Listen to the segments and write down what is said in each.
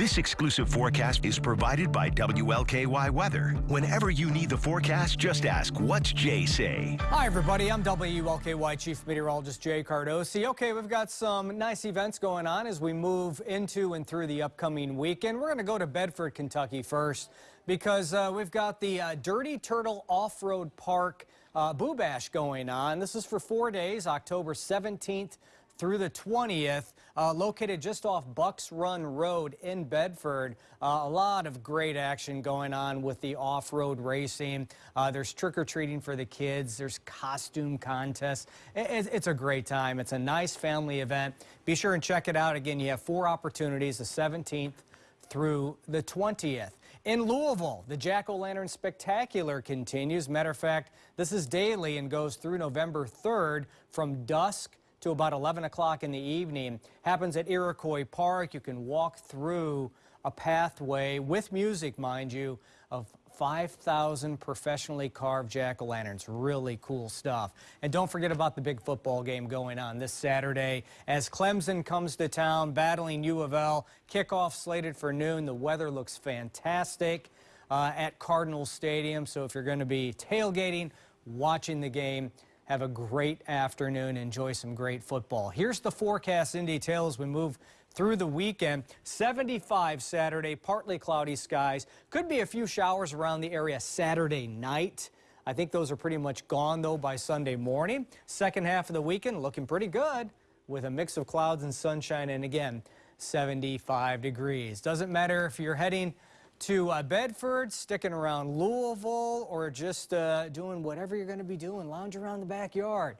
This exclusive forecast is provided by WLKY Weather. Whenever you need the forecast, just ask, what's Jay say? Hi, everybody. I'm WLKY Chief Meteorologist Jay Cardosi. Okay, we've got some nice events going on as we move into and through the upcoming weekend. We're going to go to Bedford, Kentucky first because uh, we've got the uh, Dirty Turtle Off-Road Park uh, Boo Bash going on. This is for four days, October 17th through the 20th, uh, located just off Bucks Run Road in Bedford. Uh, a lot of great action going on with the off-road racing. Uh, there's trick-or-treating for the kids. There's costume contests. It, it's a great time. It's a nice family event. Be sure and check it out. Again, you have four opportunities, the 17th through the 20th. In Louisville, the Jack-O-Lantern Spectacular continues. Matter of fact, this is daily and goes through November 3rd from dusk to about 11 o'clock in the evening. Happens at Iroquois Park. You can walk through a pathway with music, mind you, of 5,000 professionally carved jack-o'-lanterns. Really cool stuff. And don't forget about the big football game going on this Saturday as Clemson comes to town battling U of L. Kickoff slated for noon. The weather looks fantastic uh, at Cardinal Stadium. So if you're going to be tailgating, watching the game, have a great afternoon. Enjoy some great football. Here's the forecast in detail as we move through the weekend. 75 Saturday, partly cloudy skies. Could be a few showers around the area Saturday night. I think those are pretty much gone, though, by Sunday morning. Second half of the weekend looking pretty good with a mix of clouds and sunshine, and again, 75 degrees. Doesn't matter if you're heading to uh, Bedford, sticking around Louisville, or just uh, doing whatever you're going to be doing, lounge around the backyard.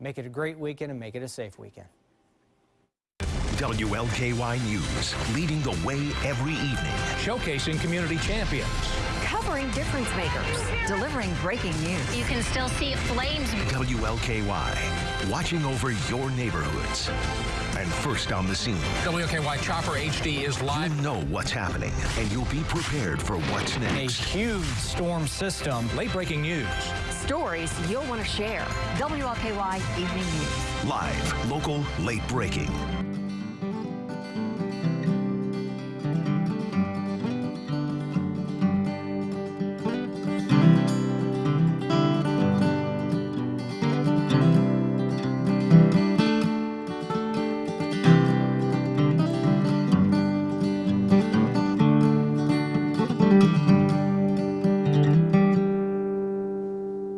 Make it a great weekend and make it a safe weekend. WLKY News, leading the way every evening. Showcasing community champions. Covering difference makers. Delivering breaking news. You can still see flames. WLKY, watching over your neighborhoods. And first on the scene. WLKY Chopper HD is live. You know what's happening, and you'll be prepared for what's next. A huge storm system. Late breaking news. Stories you'll want to share. WLKY Evening News. Live, local, late breaking.